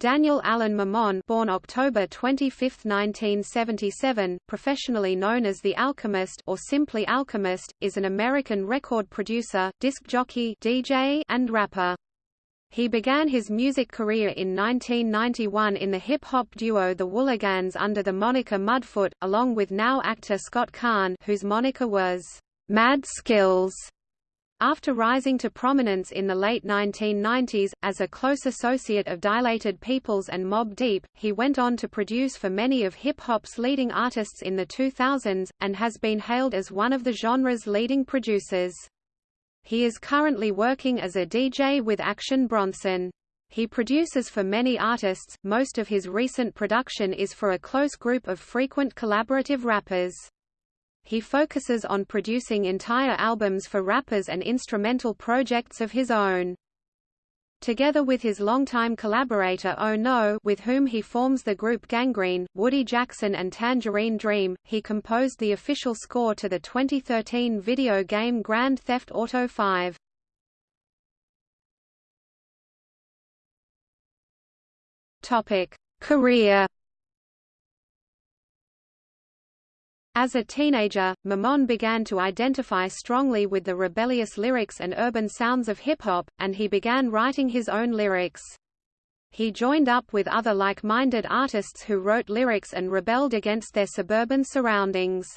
Daniel Allen Maman born October 25, 1977, professionally known as The Alchemist or simply Alchemist, is an American record producer, disc jockey DJ, and rapper. He began his music career in 1991 in the hip-hop duo The Whooliganz under the moniker Mudfoot, along with now actor Scott Caan whose moniker was Mad Skillz. After rising to prominence in the late 1990s, as a close associate of Dilated Peoples and Mobb Deep, he went on to produce for many of hip-hop's leading artists in the 2000s, and has been hailed as one of the genre's leading producers. He is currently working as a DJ with Action Bronson. He produces for many artists, most of his recent production is for a close group of frequent collaborative rappers. He focuses on producing entire albums for rappers and instrumental projects of his own. Together with his longtime collaborator Oh No with whom he forms the group Gangrene, Woody Jackson and Tangerine Dream, he composed the official score to the 2013 video game Grand Theft Auto 5. Career As a teenager, Maman began to identify strongly with the rebellious lyrics and urban sounds of hip-hop, and he began writing his own lyrics. He joined up with other like-minded artists who wrote lyrics and rebelled against their suburban surroundings.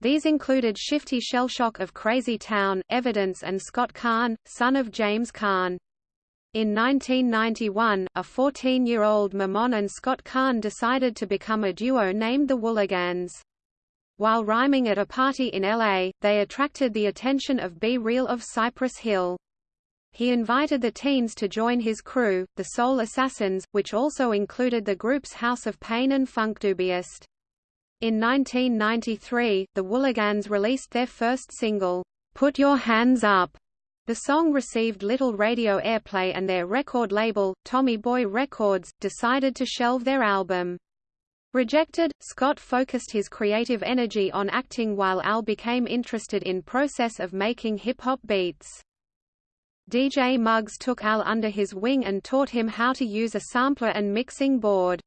These included Shifty Shellshock of Crazy Town, Evidence and Scott Caan, son of James Caan. In 1991, a 14-year-old Maman and Scott Caan decided to become a duo named the Whooliganz. While rhyming at a party in LA, they attracted the attention of B-Real of Cypress Hill. He invited the teens to join his crew, the Soul Assassins, which also included the groups House of Pain and Funkdoobiest. In 1993, the Whooliganz released their first single, Put Your Hands Up. The song received little radio airplay and their record label, Tommy Boy Records, decided to shelve their album. Rejected, Scott focused his creative energy on acting while Al became interested in process of making hip-hop beats. DJ Muggs took Al under his wing and taught him how to use a sampler and mixing board.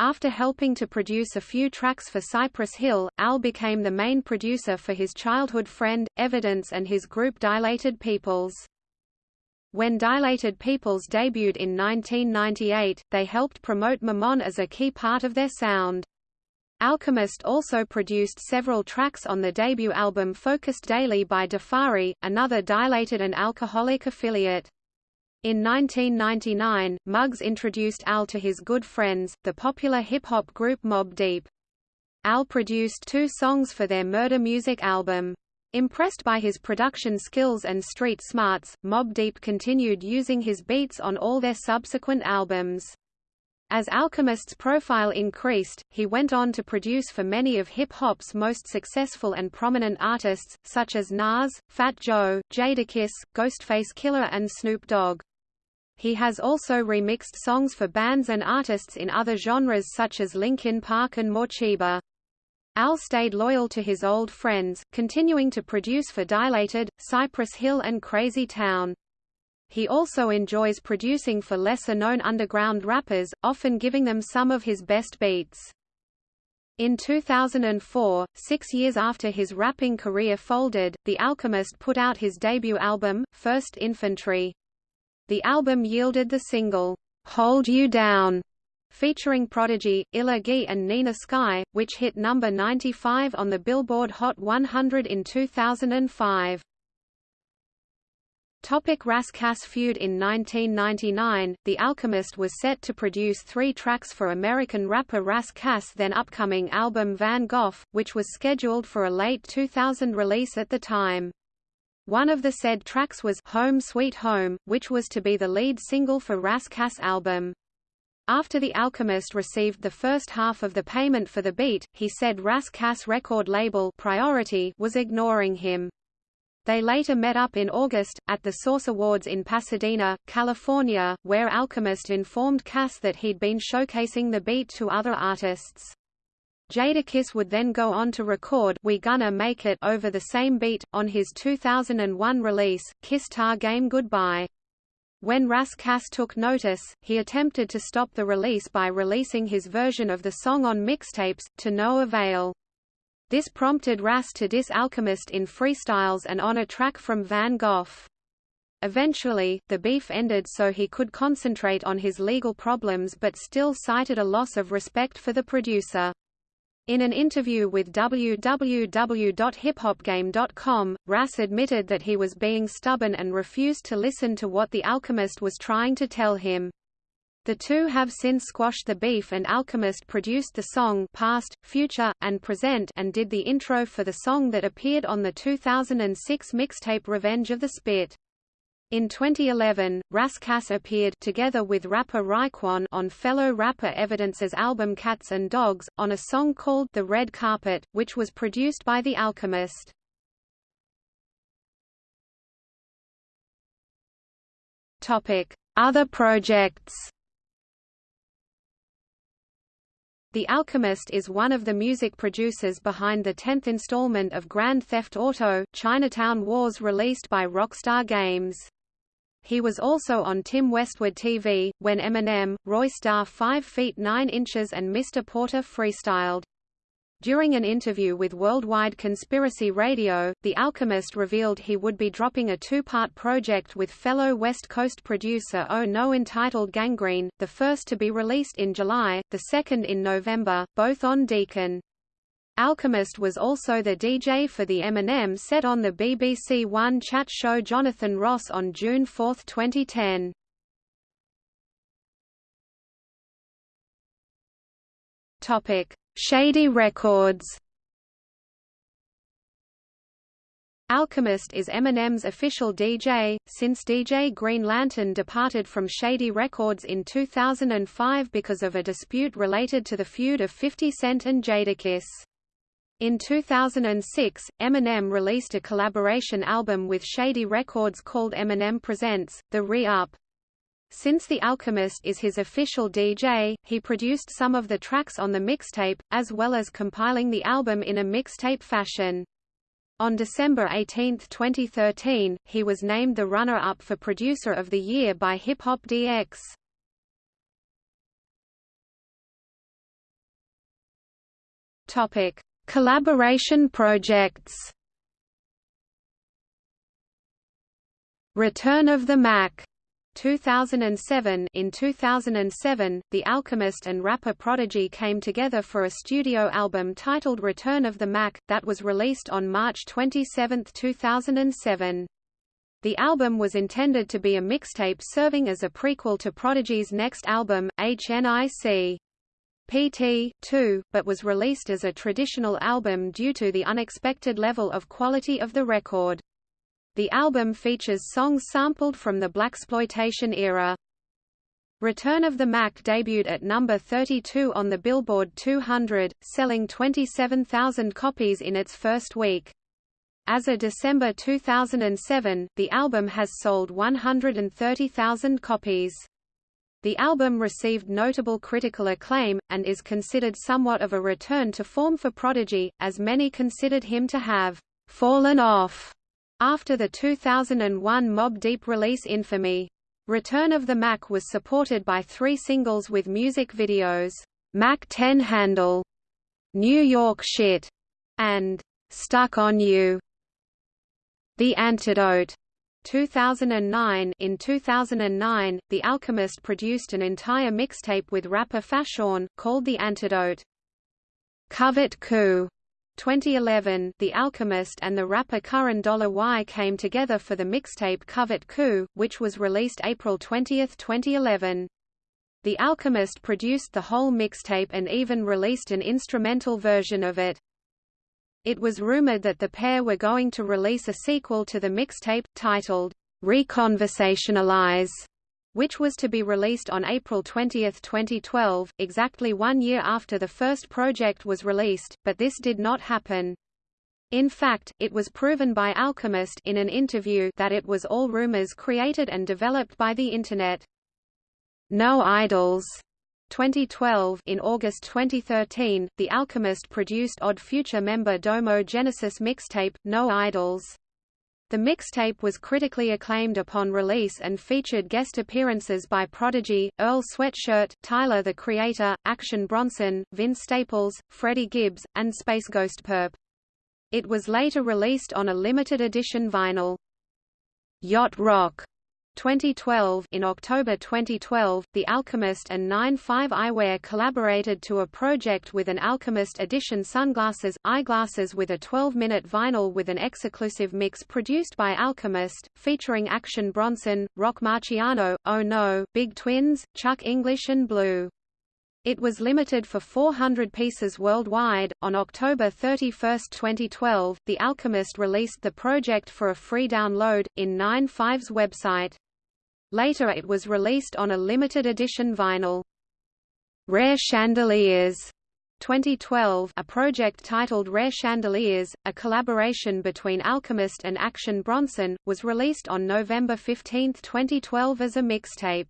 After helping to produce a few tracks for Cypress Hill, Al became the main producer for his childhood friend, Evidence and his group Dilated Peoples. When Dilated Peoples debuted in 1998, they helped promote Maman as a key part of their sound. Alchemist also produced several tracks on the debut album Focused Daily by Defari, another Dilated and Alcoholic affiliate. In 1999, Muggs introduced Al to his good friends, the popular hip-hop group Mobb Deep. Al produced two songs for their Murder Music album. Impressed by his production skills and street smarts, Mobb Deep continued using his beats on all their subsequent albums. As Alchemist's profile increased, he went on to produce for many of hip-hop's most successful and prominent artists, such as Nas, Fat Joe, Jadakiss, Ghostface Killah and Snoop Dogg. He has also remixed songs for bands and artists in other genres such as Linkin Park and Morcheeba. Al stayed loyal to his old friends, continuing to produce for Dilated, Cypress Hill and Crazy Town. He also enjoys producing for lesser-known underground rappers, often giving them some of his best beats. In 2004, six years after his rapping career folded, The Alchemist put out his debut album, First Infantry. The album yielded the single, Hold You Down, featuring Prodigy, Illa Ghee and Nina Sky, which hit number 95 on the Billboard Hot 100 in 2005. Topic Ras Kass feud In 1999, The Alchemist was set to produce three tracks for American rapper Ras Kass' then upcoming album Van Gogh, which was scheduled for a late 2000 release at the time. One of the said tracks was Home Sweet Home, which was to be the lead single for Ras Kass' album. After The Alchemist received the first half of the payment for the beat, he said Ras Kass record label Priority was ignoring him. They later met up in August, at the Source Awards in Pasadena, California, where Alchemist informed Kass that he'd been showcasing the beat to other artists. Jadakiss would then go on to record We Gonna Make It over the same beat, on his 2001 release, Kiss Tha Game Goodbye. When Ras Kass took notice, he attempted to stop the release by releasing his version of the song on mixtapes, to no avail. This prompted Ras to diss Alchemist in freestyles and on a track from Van Gogh. Eventually, the beef ended so he could concentrate on his legal problems but still cited a loss of respect for the producer. In an interview with www.hiphopgame.com, Ras admitted that he was being stubborn and refused to listen to what The Alchemist was trying to tell him. The two have since squashed the beef and Alchemist produced the song Past, Future, and Present and did the intro for the song that appeared on the 2006 mixtape Revenge of the Spit. In 2011, Ras Kass appeared together with rapper Raekwon on fellow rapper Evidence's album Cats and Dogs, on a song called The Red Carpet, which was produced by The Alchemist. Other projects The Alchemist is one of the music producers behind the 10th installment of Grand Theft Auto, Chinatown Wars released by Rockstar Games. He was also on Tim Westwood TV, when Eminem, Royce da 5 feet 9 inches and Mr. Porter freestyled. During an interview with Worldwide Conspiracy Radio, The Alchemist revealed he would be dropping a two-part project with fellow West Coast producer Oh No entitled Gangrene, the first to be released in July, the second in November, both on Decon. Alchemist was also the DJ for the Eminem set on the BBC One chat show Jonathan Ross on June 4, 2010. Topic: Shady Records. Alchemist is Eminem's official DJ, since DJ Green Lantern departed from Shady Records in 2005 because of a dispute related to the feud of 50 Cent and Jadakiss. In 2006, Eminem released a collaboration album with Shady Records called Eminem Presents, The Re-Up. Since The Alchemist is his official DJ, he produced some of the tracks on the mixtape, as well as compiling the album in a mixtape fashion. On December 18, 2013, he was named the runner-up for Producer of the Year by Hip Hop DX. Topic: Collaboration projects Return of the Mac 2007 In 2007, The Alchemist and rapper Prodigy came together for a studio album titled Return of the Mac, that was released on March 27, 2007. The album was intended to be a mixtape serving as a prequel to Prodigy's next album, HNIC. PT, 2, but was released as a traditional album due to the unexpected level of quality of the record. The album features songs sampled from the blaxploitation era. Return of the Mac debuted at number 32 on the Billboard 200, selling 27,000 copies in its first week. As of December 2007, the album has sold 130,000 copies. The album received notable critical acclaim, and is considered somewhat of a return to form for Prodigy, as many considered him to have «fallen off» after the 2001 Mobb Deep release Infamy. Return of the Mac was supported by three singles with music videos, Mac 10 Handle, New York Shit, and Stuck on You. The Antidote 2009 In 2009, The Alchemist produced an entire mixtape with rapper Fashawn, called The Antidote. Covert Coup 2011, The Alchemist and the rapper Curren Dollar Y came together for the mixtape Covert Coup, which was released April 20, 2011. The Alchemist produced the whole mixtape and even released an instrumental version of it. It was rumored that the pair were going to release a sequel to the mixtape, titled, Reconversationalize, which was to be released on April 20, 2012, exactly one year after the first project was released, but this did not happen. In fact, it was proven by Alchemist in an interview that it was all rumors created and developed by the Internet. No Idols 2012 In August 2013, The Alchemist produced Odd Future member Domo Genesis mixtape, No Idols. The mixtape was critically acclaimed upon release and featured guest appearances by Prodigy, Earl Sweatshirt, Tyler the Creator, Action Bronson, Vince Staples, Freddie Gibbs, and Space Ghost Purrp. It was later released on a limited edition vinyl. Yacht Rock 2012 In October 2012, The Alchemist and 9-5 Eyewear collaborated to a project with an Alchemist edition sunglasses, eyeglasses with a 12-minute vinyl with an exclusive mix produced by Alchemist, featuring Action Bronson, Roc Marciano, Oh No, Big Twins, Chuck English and Blu. It was limited for 400 pieces worldwide. On October 31, 2012, The Alchemist released the project for a free download, in 9-5's website. Later it was released on a limited edition vinyl. Rare Chandeliers 2012 a project titled Rare Chandeliers, a collaboration between Alchemist and Action Bronson, was released on November 15, 2012 as a mixtape.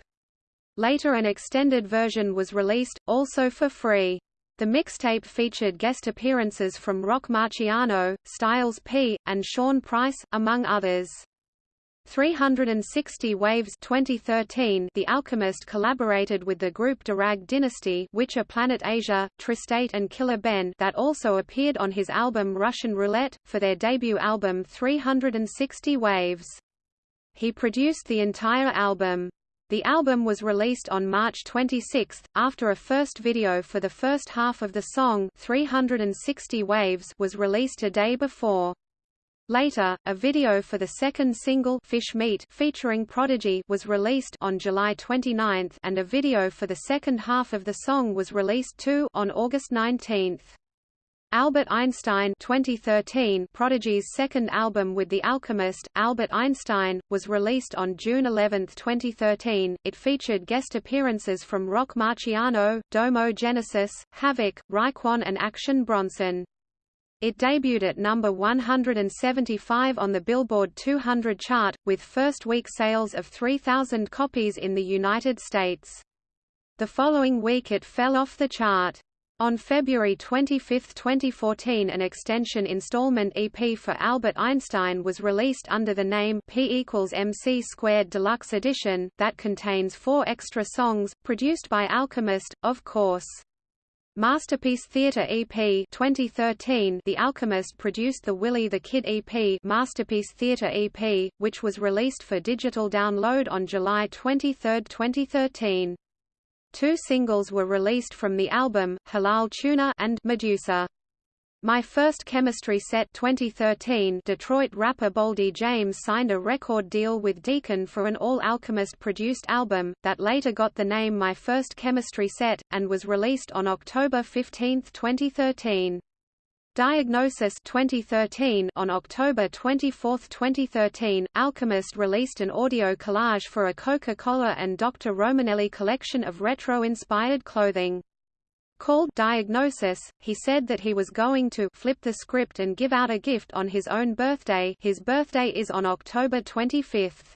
Later an extended version was released, also for free. The mixtape featured guest appearances from Roc Marciano, Styles P, and Sean Price, among others. 360 Waves 2013 The Alchemist collaborated with the group Durag Dynasty Witcher Planet Asia, Tristate and Killer Ben that also appeared on his album Russian Roulette, for their debut album 360 Waves. He produced the entire album. The album was released on March 26, after a first video for the first half of the song 360 Waves was released a day before. Later, a video for the second single Fish Meat featuring Prodigy was released on July 29 and a video for the second half of the song was released too on August 19. Albert Einstein 2013 Prodigy's second album with The Alchemist, Albert Einstein, was released on June 11, 2013. It featured guest appearances from Roc Marciano, Domo Genesis, Havoc, Raekwon and Action Bronson. It debuted at number 175 on the Billboard 200 chart, with first-week sales of 3,000 copies in the United States. The following week it fell off the chart. On February 25, 2014 an extension installment EP for Albert Einstein was released under the name P equals MC Squared Deluxe Edition, that contains four extra songs, produced by Alchemist, of course. Masterpiece Theatre EP 2013 The Alchemist produced the Willie the Kid EP Masterpiece Theatre EP, which was released for digital download on July 23, 2013. Two singles were released from the album, Halal Tuna and Medusa. My First Chemistry Set 2013 Detroit rapper Boldy James signed a record deal with Decon for an all-Alchemist-produced album, that later got the name My First Chemistry Set, and was released on October 15, 2013. Diagnosis 2013 On October 24, 2013, Alchemist released an audio collage for a Coca-Cola and Dr. Romanelli collection of retro-inspired clothing. Called Diagnosis, he said that he was going to flip the script and give out a gift on his own birthday his birthday is on October 25.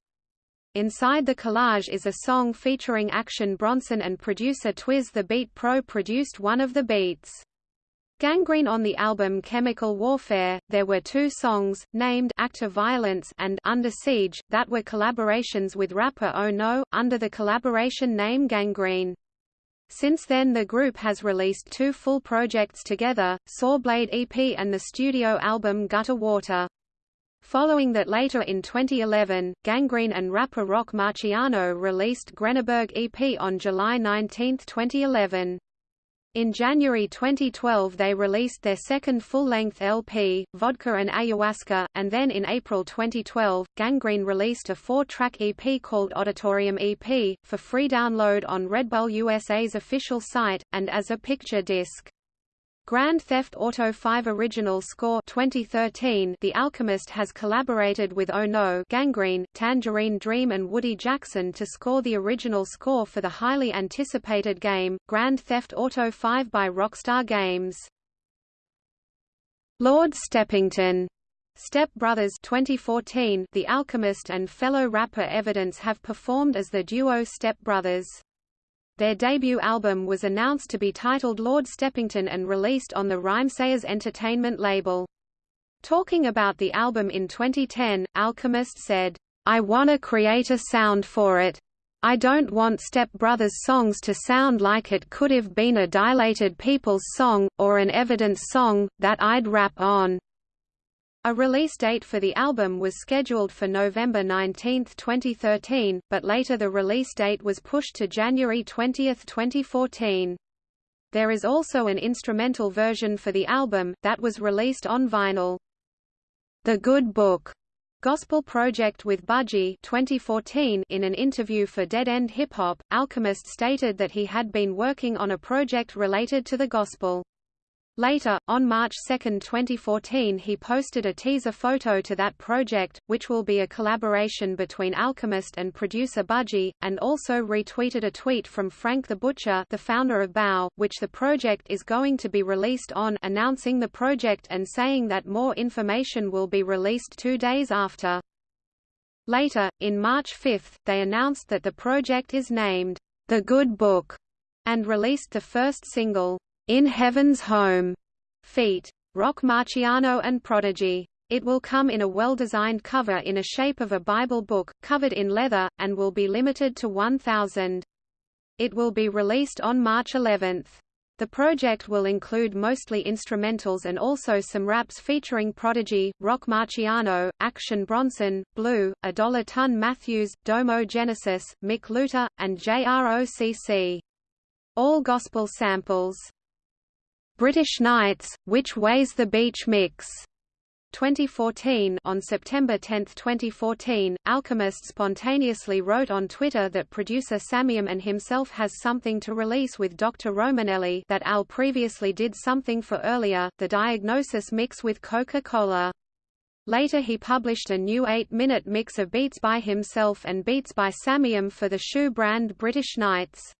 Inside the collage is a song featuring Action Bronson and producer Twiz the Beat Pro produced one of the beats. Gangrene on the album Chemical Warfare, there were two songs, named Act of Violence and Under Siege, that were collaborations with rapper Oh No, under the collaboration name Gangrene. Since then the group has released two full projects together, Sawblade EP and the studio album Gutter Water. Following that later in 2011, Gangrene and rapper Roc Marciano released Greneberg EP on July 19, 2011. In January 2012 they released their second full-length LP, Vodka and Ayahuasca, and then in April 2012, Gangrene released a four-track EP called Auditorium EP, for free download on Red Bull USA's official site, and as a picture disc. Grand Theft Auto 5 Original Score 2013 The Alchemist has collaborated with Oh No Gangrene, Tangerine Dream and Woody Jackson to score the original score for the highly anticipated game, Grand Theft Auto 5 by Rockstar Games. Lord Steppington Step Brothers 2014 The Alchemist and fellow rapper Evidence have performed as the duo Step Brothers. Their debut album was announced to be titled Lord Steppington and released on the Rhymesayers Entertainment label. Talking about the album in 2010, Alchemist said, I wanna create a sound for it. I don't want Step Brothers songs to sound like it could have been a Dilated Peoples song, or an Evidence song, that I'd rap on. A release date for the album was scheduled for November 19, 2013, but later the release date was pushed to January 20, 2014. There is also an instrumental version for the album, that was released on vinyl. The Good Book Gospel Project with Budgie 2014 in an interview for Dead End Hip Hop, Alchemist stated that he had been working on a project related to the gospel. Later, on March 2, 2014 he posted a teaser photo to that project, which will be a collaboration between Alchemist and producer Budgie, and also retweeted a tweet from Frank the Butcher the founder of Bow, which the project is going to be released on announcing the project and saying that more information will be released two days after. Later, in March 5, they announced that the project is named, The Good Book, and released the first single, in Heaven's Home, feat. Roc Marciano and Prodigy. It will come in a well-designed cover in a shape of a Bible book, covered in leather, and will be limited to 1,000. It will be released on March 11. The project will include mostly instrumentals and also some raps featuring Prodigy, Roc Marciano, Action Bronson, Blu, A Dollar Ton Matthews, Domo Genesis, Mick Luther, and JROCC. All gospel samples. British Knights, Which Way's the Beach Mix 2014 On September 10, 2014, Alchemist spontaneously wrote on Twitter that producer Samiam and himself has something to release with Dr. Romanelli that Al previously did something for earlier, the Diagnosis mix with Coca-Cola. Later he published a new 8-minute mix of beats by himself and beats by Samiam for the shoe brand British Knights.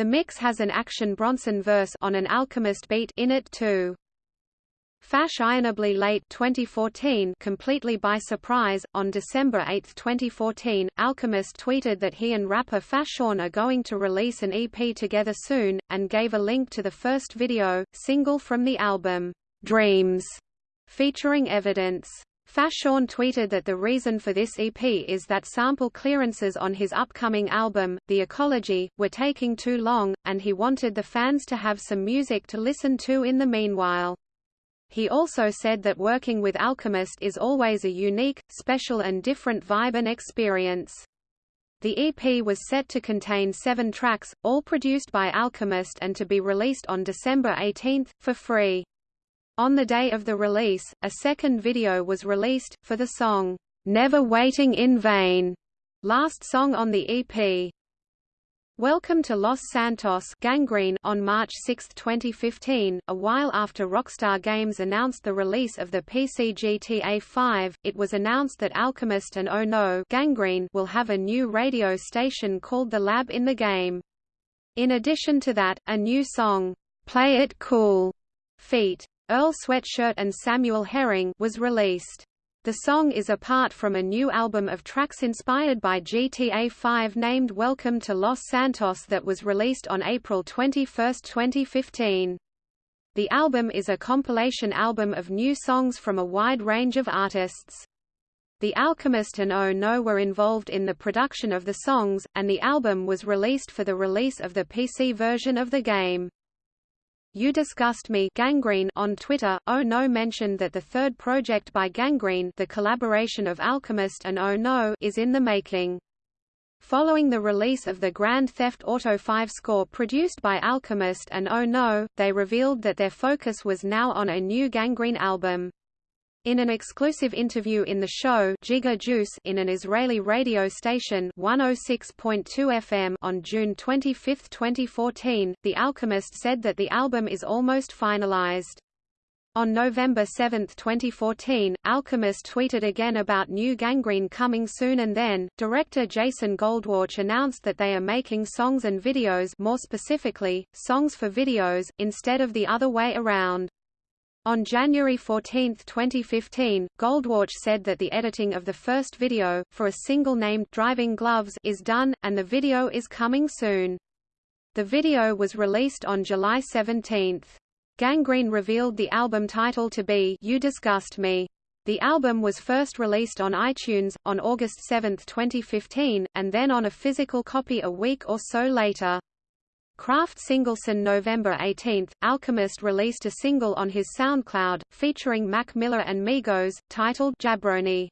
The mix has an Action Bronson verse on an Alchemist beat in it too. Fashionably late 2014 completely by surprise, on December 8, 2014, Alchemist tweeted that he and rapper Fashawn are going to release an EP together soon, and gave a link to the first video, single from the album, Dreams, featuring evidence. Fashawn tweeted that the reason for this EP is that sample clearances on his upcoming album, The Ecology, were taking too long, and he wanted the fans to have some music to listen to in the meanwhile. He also said that working with Alchemist is always a unique, special and different vibe and experience. The EP was set to contain seven tracks, all produced by Alchemist and to be released on December 18, for free. On the day of the release, a second video was released, for the song, "'Never Waiting in Vain", last song on the EP. Welcome to Los Santos Gangrene on March 6, 2015, a while after Rockstar Games announced the release of the PC GTA 5, it was announced that Alchemist and Oh No Gangrene will have a new radio station called The Lab in the game. In addition to that, a new song, Play It Cool, feat. Earl Sweatshirt and Samuel Herring was released. The song is a part from a new album of tracks inspired by GTA 5 named Welcome to Los Santos that was released on April 21, 2015. The album is a compilation album of new songs from a wide range of artists. The Alchemist and Oh No were involved in the production of the songs, and the album was released for the release of the PC version of the game. You Disgust Me Gangrene on Twitter. Oh No mentioned that the third project by Gangrene the collaboration of Alchemist and Oh No is in the making. Following the release of the Grand Theft Auto 5 score produced by Alchemist and Oh No, they revealed that their focus was now on a new Gangrene album. In an exclusive interview in the show Giga Juice in an Israeli radio station 106.2 FM on June 25, 2014, The Alchemist said that the album is almost finalized. On November 7, 2014, Alchemist tweeted again about new Gangrene coming soon and then, director Jason Goldwatch announced that they are making songs and videos more specifically, songs for videos, instead of the other way around. On January 14, 2015, Goldwatch said that the editing of the first video, for a single named Driving Gloves is done, and the video is coming soon. The video was released on July 17. Gangrene revealed the album title to be You Disgust Me. The album was first released on iTunes, on August 7, 2015, and then on a physical copy a week or so later. Kraft Singleson November 18, Alchemist released a single on his SoundCloud, featuring Mac Miller and Migos, titled Jabroni.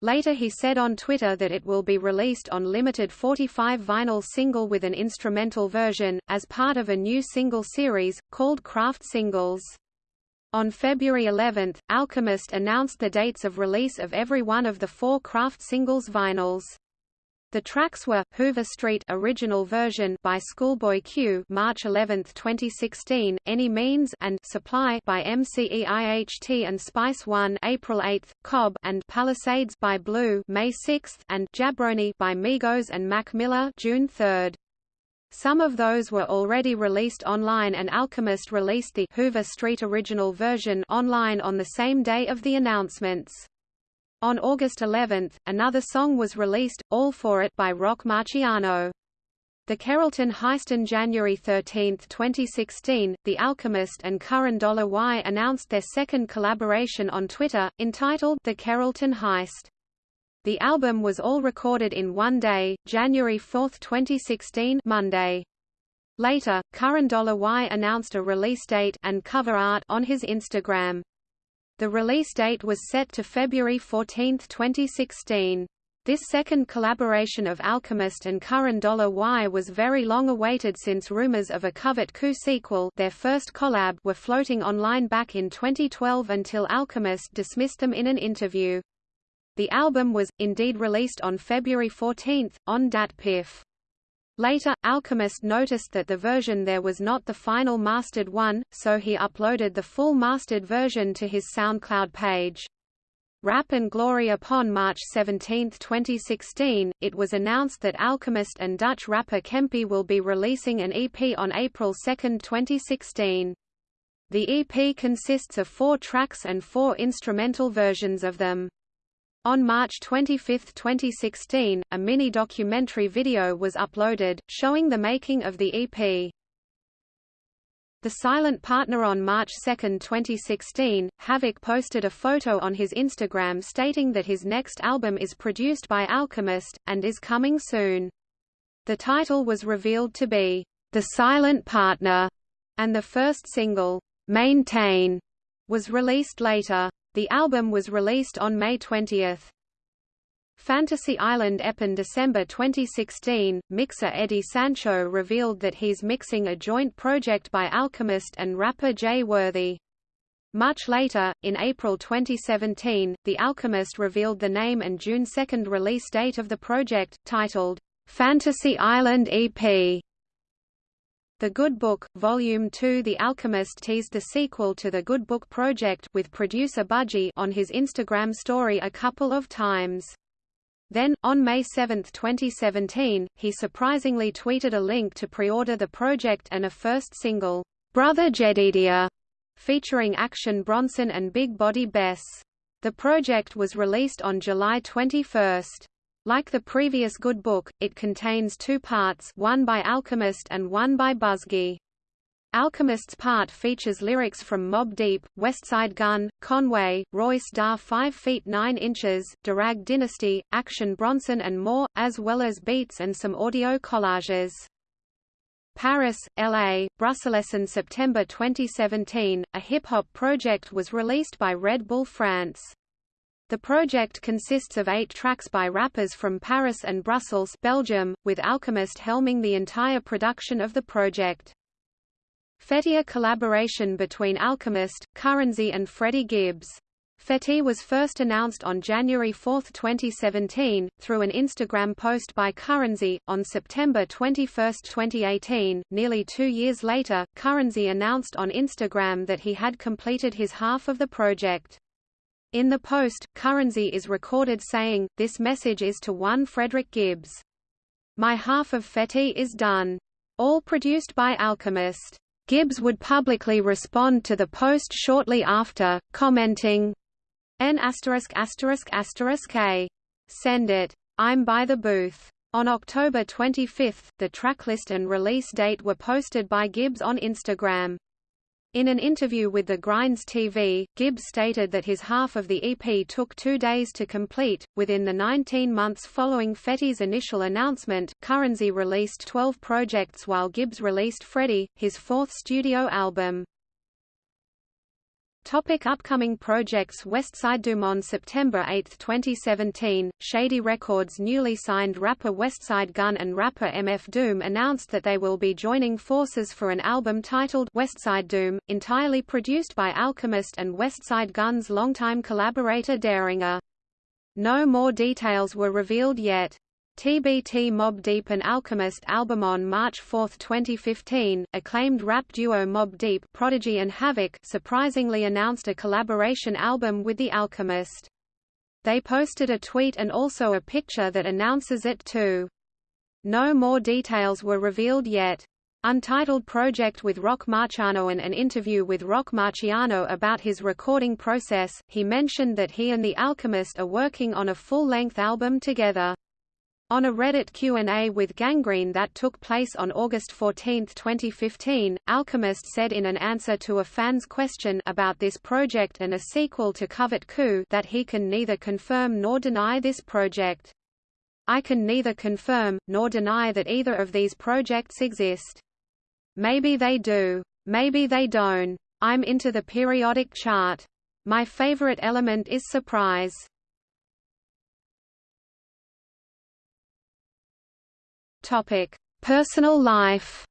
Later he said on Twitter that it will be released on limited 45 vinyl single with an instrumental version, as part of a new single series, called Kraft Singles. On February 11, Alchemist announced the dates of release of every one of the four Kraft singles vinyls. The tracks were Hoover Street original version by Schoolboy Q, March 11, 2016, Any Means and Supply by MC Eiht and Spice One, April 8, Cobb and Palisades by Blu, May 6, and Jabroni by Migos and Mac Miller, June 3. Some of those were already released online and Alchemist released the Hoover Street original version online on the same day of the announcements. On August 11, another song was released, All For It by Roc Marciano. The Carrollton Heist on January 13, 2016, The Alchemist and Curren Dollar Y announced their second collaboration on Twitter, entitled The Carrollton Heist. The album was all recorded in one day, January 4, 2016 Monday. Later, Curren Dollar Y announced a release date and cover art on his Instagram. The release date was set to February 14, 2016. This second collaboration of Alchemist and Curren Dollar Y was very long awaited since rumors of a Covert Coup sequel their first collab were floating online back in 2012 until Alchemist dismissed them in an interview. The album was, indeed released on February 14, on DatPiff. Later, Alchemist noticed that the version there was not the final mastered one, so he uploaded the full mastered version to his SoundCloud page. Rap and Glory Upon March 17, 2016, it was announced that Alchemist and Dutch rapper Kempi will be releasing an EP on April 2, 2016. The EP consists of four tracks and four instrumental versions of them. On March 25, 2016, a mini-documentary video was uploaded, showing the making of the EP. The Silent Partner on March 2, 2016, Havoc posted a photo on his Instagram stating that his next album is produced by Alchemist, and is coming soon. The title was revealed to be, The Silent Partner, and the first single, Maintain, was released later. The album was released on May 20. Fantasy Island EP in December 2016, mixer Eddie Sancho revealed that he's mixing a joint project by Alchemist and rapper Jay Worthy. Much later, in April 2017, The Alchemist revealed the name and June 2 release date of the project, titled, "'Fantasy Island EP' The Good Book, Volume 2 The Alchemist teased the sequel to The Good Book Project with producer Budgie on his Instagram story a couple of times. Then, on May 7, 2017, he surprisingly tweeted a link to pre-order the project and a first single, Brother Jedediah, featuring Action Bronson and Big Body Bess. The project was released on July 21. Like the previous Good Book, it contains two parts one by Alchemist and one by Budgie. Alchemist's part features lyrics from Mobb Deep, Westside Gun, Conway, Royce da 5 feet 9 inches, Durag Dynasty, Action Bronson and more, as well as beats and some audio collages. Paris, LA, Brussels in September 2017, a hip-hop project was released by Red Bull France. The project consists of eight tracks by rappers from Paris and Brussels Belgium, with Alchemist helming the entire production of the project. Fetti a collaboration between Alchemist, Currency and Freddie Gibbs. Fetti was first announced on January 4, 2017, through an Instagram post by Currency. On September 21, 2018, nearly two years later, Currency announced on Instagram that he had completed his half of the project. In the post, Currency is recorded saying, this message is to one Frederick Gibbs. My half of Fetti is done. All produced by Alchemist. Gibbs would publicly respond to the post shortly after, commenting, N asterisk asterisk asterisk A. Send it. I'm by the booth. On October 25, the tracklist and release date were posted by Gibbs on Instagram. In an interview with the Grinds TV, Gibbs stated that his half of the EP took two days to complete. Within the 19 months following Fetti's initial announcement, Currency released 12 projects while Gibbs released Freddie, his fourth studio album. Topic upcoming projects Westside Doom On September 8, 2017, Shady Records newly signed rapper Westside Gun and rapper MF Doom announced that they will be joining forces for an album titled Westside Doom, entirely produced by Alchemist and Westside Gun's longtime collaborator Daringer. No more details were revealed yet. TBT Mobb Deep and Alchemist album on March 4, 2015, acclaimed rap duo Mobb Deep Prodigy and Havoc surprisingly announced a collaboration album with The Alchemist. They posted a tweet and also a picture that announces it too. No more details were revealed yet. Untitled project with Roc Marciano and an interview with Roc Marciano about his recording process, he mentioned that he and The Alchemist are working on a full-length album together. On a Reddit Q&A with Gangrene that took place on August 14, 2015, Alchemist said in an answer to a fan's question about this project and a sequel to Covert Coup that he can neither confirm nor deny this project. I can neither confirm, nor deny that either of these projects exist. Maybe they do. Maybe they don't. I'm into the periodic chart. My favorite element is surprise. Topic: Personal life.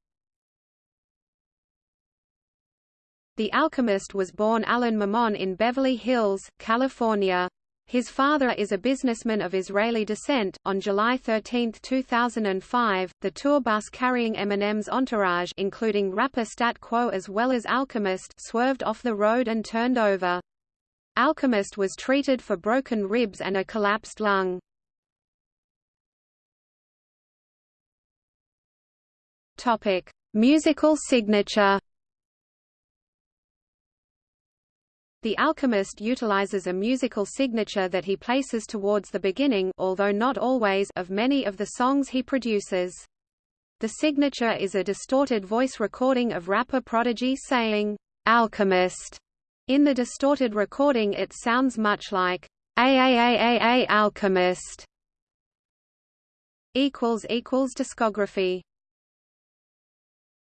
The Alchemist was born Alan Maman in Beverly Hills, California. His father is a businessman of Israeli descent. On July 13, 2005, the tour bus carrying Eminem's entourage, including rapper Stat Quo as well as Alchemist, swerved off the road and turned over. Alchemist was treated for broken ribs and a collapsed lung. Topic: Musical signature. The Alchemist utilizes a musical signature that he places towards the beginning although not always of many of the songs he produces. The signature is a distorted voice recording of rapper Prodigy saying, "'Alchemist". In the distorted recording it sounds much like, "'AAAAA Alchemist". Discography